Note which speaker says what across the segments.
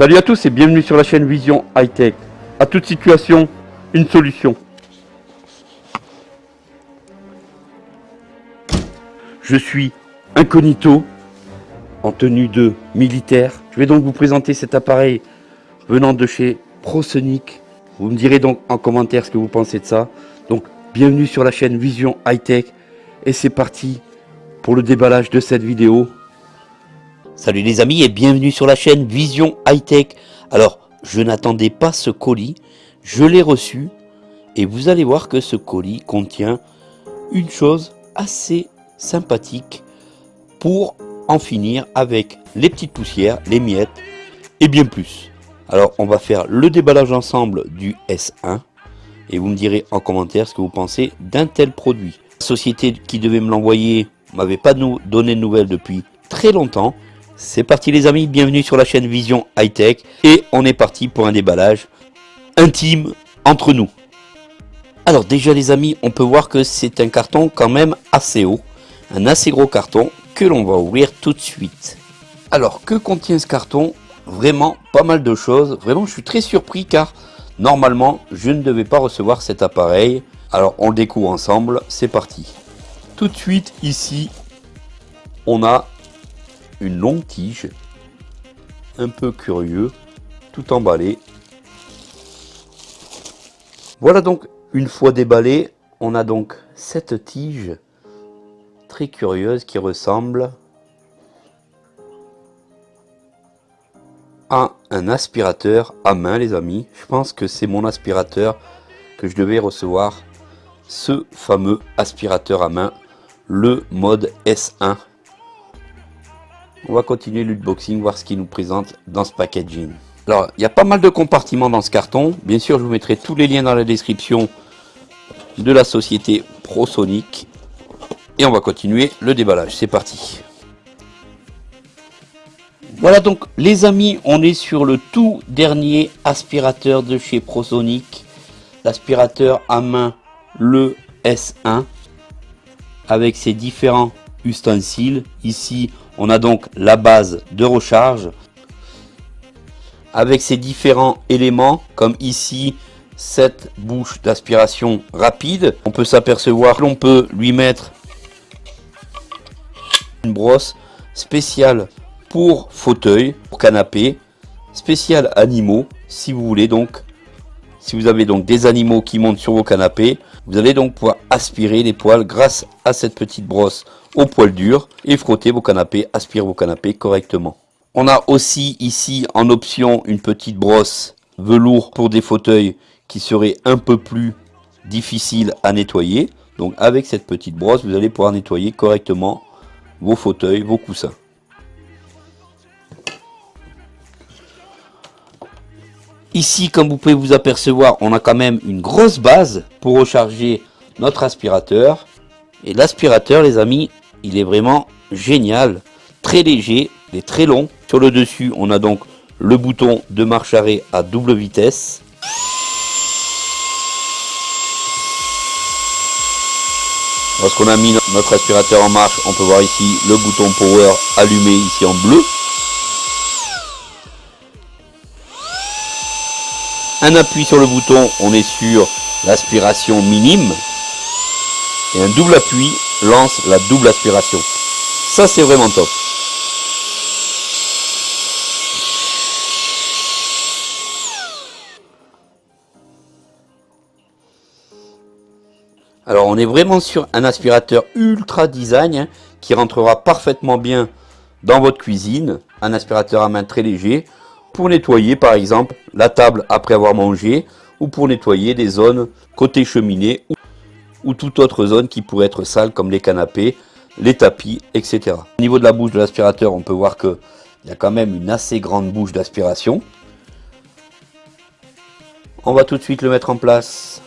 Speaker 1: Salut à tous et bienvenue sur la chaîne Vision High Tech. À toute situation, une solution. Je suis incognito en tenue de militaire. Je vais donc vous présenter cet appareil venant de chez ProSonic. Vous me direz donc en commentaire ce que vous pensez de ça. Donc bienvenue sur la chaîne Vision High Tech et c'est parti pour le déballage de cette vidéo.
Speaker 2: Salut les amis et bienvenue sur la chaîne Vision High Tech. Alors, je n'attendais pas ce colis, je l'ai reçu et vous allez voir que ce colis contient une chose assez sympathique pour en finir avec les petites poussières, les miettes et bien plus. Alors, on va faire le déballage ensemble du S1 et vous me direz en commentaire ce que vous pensez d'un tel produit. La société qui devait me l'envoyer m'avait pas donné de nouvelles depuis très longtemps c'est parti les amis, bienvenue sur la chaîne Vision High Tech et on est parti pour un déballage intime entre nous. Alors déjà les amis, on peut voir que c'est un carton quand même assez haut, un assez gros carton que l'on va ouvrir tout de suite. Alors que contient ce carton? Vraiment pas mal de choses, vraiment je suis très surpris car normalement je ne devais pas recevoir cet appareil. Alors on le découvre ensemble, c'est parti. Tout de suite ici, on a une longue tige, un peu curieux, tout emballé. Voilà donc, une fois déballé, on a donc cette tige très curieuse qui ressemble à un aspirateur à main les amis. Je pense que c'est mon aspirateur que je devais recevoir. Ce fameux aspirateur à main, le mode S1 on va continuer l'unboxing, voir ce qu'il nous présente dans ce packaging. Alors, il y a pas mal de compartiments dans ce carton. Bien sûr, je vous mettrai tous les liens dans la description de la société ProSonic. Et on va continuer le déballage. C'est parti. Voilà donc les amis, on est sur le tout dernier aspirateur de chez ProSonic. L'aspirateur à main, le S1. Avec ses différents ustensiles. Ici, on a donc la base de recharge avec ses différents éléments comme ici cette bouche d'aspiration rapide. On peut s'apercevoir que l'on peut lui mettre une brosse spéciale pour fauteuil, pour canapé, spéciale animaux si vous voulez donc. Si vous avez donc des animaux qui montent sur vos canapés, vous allez donc pouvoir aspirer les poils grâce à cette petite brosse au poil dur et frotter vos canapés, aspirer vos canapés correctement. On a aussi ici en option une petite brosse velours pour des fauteuils qui seraient un peu plus difficiles à nettoyer. Donc avec cette petite brosse, vous allez pouvoir nettoyer correctement vos fauteuils, vos coussins. Ici, comme vous pouvez vous apercevoir, on a quand même une grosse base pour recharger notre aspirateur. Et l'aspirateur, les amis, il est vraiment génial. Très léger, il est très long. Sur le dessus, on a donc le bouton de marche arrêt à double vitesse. Lorsqu'on a mis notre aspirateur en marche, on peut voir ici le bouton power allumé ici en bleu. Un appui sur le bouton, on est sur l'aspiration minime. Et un double appui lance la double aspiration. Ça, c'est vraiment top. Alors, on est vraiment sur un aspirateur ultra design hein, qui rentrera parfaitement bien dans votre cuisine. Un aspirateur à main très léger pour nettoyer par exemple la table après avoir mangé ou pour nettoyer des zones côté cheminée ou, toute autre zone qui pourrait être sale comme les canapés, les tapis, etc. Au niveau de la bouche de l'aspirateur, on peut voir qu'il y a quand même une assez grande bouche d'aspiration. On va tout de suite le mettre en place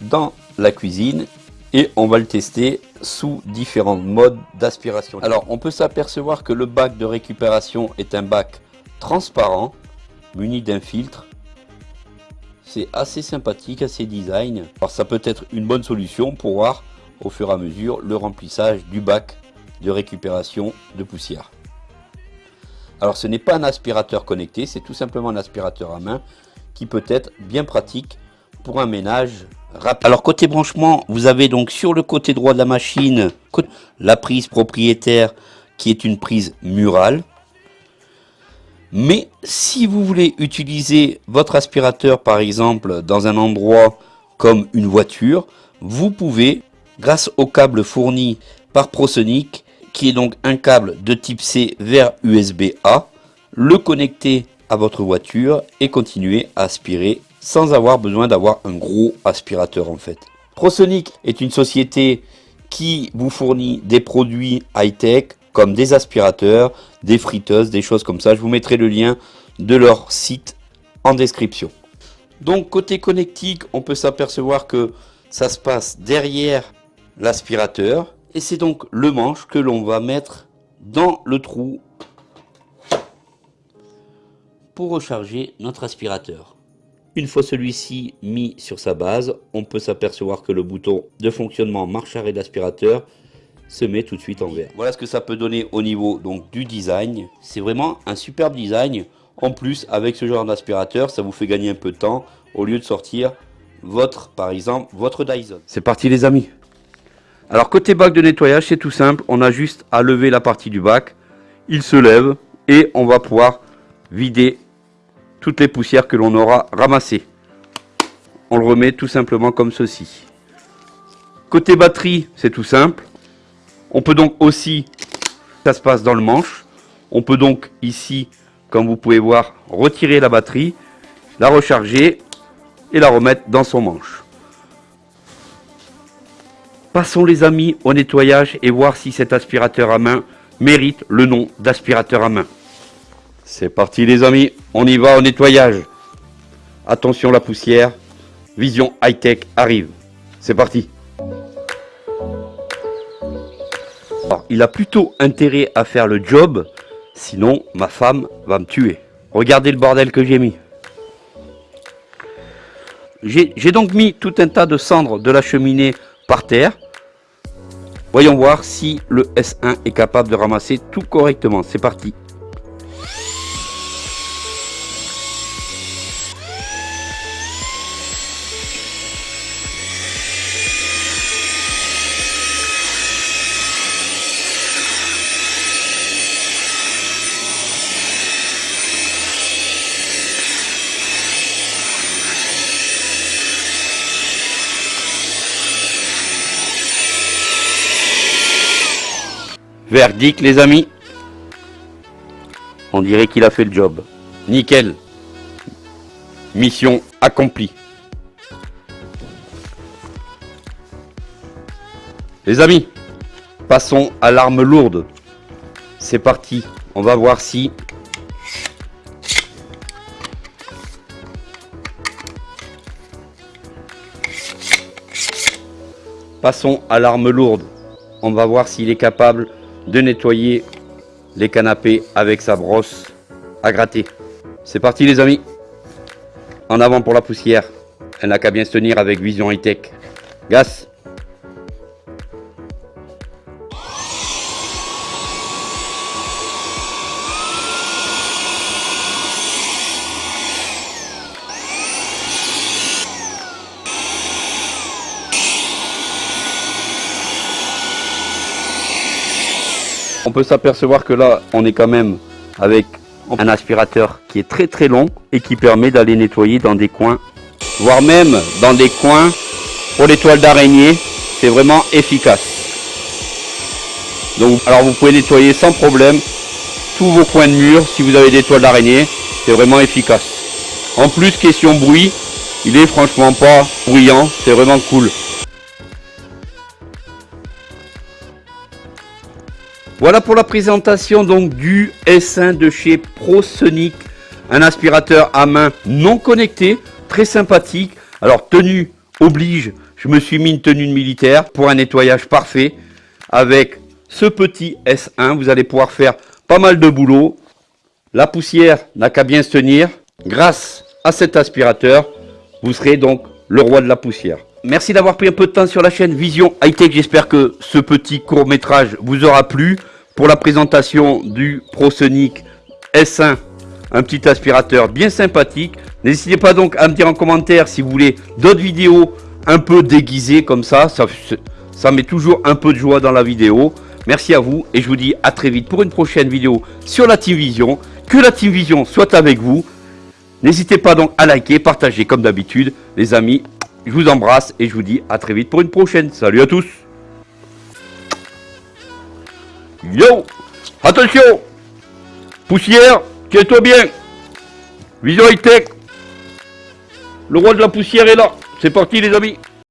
Speaker 2: dans la cuisine et on va le tester sous différents modes d'aspiration. Alors on peut s'apercevoir que le bac de récupération est un bac transparent, muni d'un filtre. C'est assez sympathique, assez design. Alors ça peut être une bonne solution pour voir au fur et à mesure le remplissage du bac de récupération de poussière. Alors ce n'est pas un aspirateur connecté, c'est tout simplement un aspirateur à main qui peut être bien pratique pour un ménage rapide. Alors côté branchement, vous avez donc sur le côté droit de la machine la prise propriétaire qui est une prise murale. Mais si vous voulez utiliser votre aspirateur par exemple dans un endroit comme une voiture, vous pouvez, grâce au câble fourni par ProSonic, qui est donc un câble de type C vers USB-A, le connecter à votre voiture et continuer à aspirer sans avoir besoin d'avoir un gros aspirateur en fait. ProSonic est une société qui vous fournit des produits high-tech comme des aspirateurs, des friteuses, des choses comme ça. Je vous mettrai le lien de leur site en description. Donc côté connectique, on peut s'apercevoir que ça se passe derrière l'aspirateur. Et c'est donc le manche que l'on va mettre dans le trou pour recharger notre aspirateur. Une fois celui-ci mis sur sa base, on peut s'apercevoir que le bouton de fonctionnement marche arrêt d'aspirateur se met tout de suite en vert. Voilà ce que ça peut donner au niveau donc du design. C'est vraiment un superbe design. En plus, avec ce genre d'aspirateur, ça vous fait gagner un peu de temps au lieu de sortir votre, par exemple, votre Dyson.
Speaker 1: C'est parti les amis. Alors côté bac de nettoyage, c'est tout simple. On a juste à lever la partie du bac. Il se lève et on va pouvoir vider toutes les poussières que l'on aura ramassées. On le remet tout simplement comme ceci. Côté batterie, c'est tout simple. On peut donc aussi, ça se passe dans le manche, on peut donc ici, comme vous pouvez voir, retirer la batterie, la recharger et la remettre dans son manche. Passons les amis au nettoyage et voir si cet aspirateur à main mérite le nom d'aspirateur à main. C'est parti les amis, on y va au nettoyage. Attention la poussière, Vision High Tech arrive. C'est parti. Il a plutôt intérêt à faire le job, sinon ma femme va me tuer. Regardez le bordel que j'ai mis. J'ai donc mis tout un tas de cendres de la cheminée par terre. Voyons voir si le S1 est capable de ramasser tout correctement. C'est parti. Verdict les amis. On dirait qu'il a fait le job. Nickel. Mission accomplie. Les amis, passons à l'arme lourde. C'est parti. On va voir si... Passons à l'arme lourde. On va voir s'il est capable de nettoyer les canapés avec sa brosse à gratter. C'est parti les amis. En avant pour la poussière. Elle n'a qu'à bien se tenir avec Vision High Tech. Gas On peut s'apercevoir que là, on est quand même avec un aspirateur qui est très très long et qui permet d'aller nettoyer dans des coins, voire même dans des coins pour les toiles d'araignée. C'est vraiment efficace. Alors vous pouvez nettoyer sans problème tous vos coins de mur si vous avez des toiles d'araignée. C'est vraiment efficace. En plus, question bruit, il est franchement pas bruyant. C'est vraiment cool. Voilà pour la présentation donc du S1 de chez ProSonic, un aspirateur à main non connecté, très sympathique. Alors tenue oblige, je me suis mis une tenue militaire pour un nettoyage parfait avec ce petit S1. Vous allez pouvoir faire pas mal de boulot. La poussière n'a qu'à bien se tenir. Grâce à cet aspirateur, vous serez donc le roi de la poussière. Merci d'avoir pris un peu de temps sur la chaîne Vision High Tech. J'espère que ce petit court métrage vous aura plu pour la présentation du ProSonic S1, un petit aspirateur bien sympathique. N'hésitez pas donc à me dire en commentaire si vous voulez d'autres vidéos un peu déguisées comme ça. ça. Ça met toujours un peu de joie dans la vidéo. Merci à vous et je vous dis à très vite pour une prochaine vidéo sur la Team Vision. Que la Team Vision soit avec vous. N'hésitez pas donc à liker, partager comme d'habitude. Les amis, je vous embrasse et je vous dis à très vite pour une prochaine. Salut à tous. Yo Attention Poussière, tiens-toi bien. Vision Le roi de la poussière est là. C'est parti les amis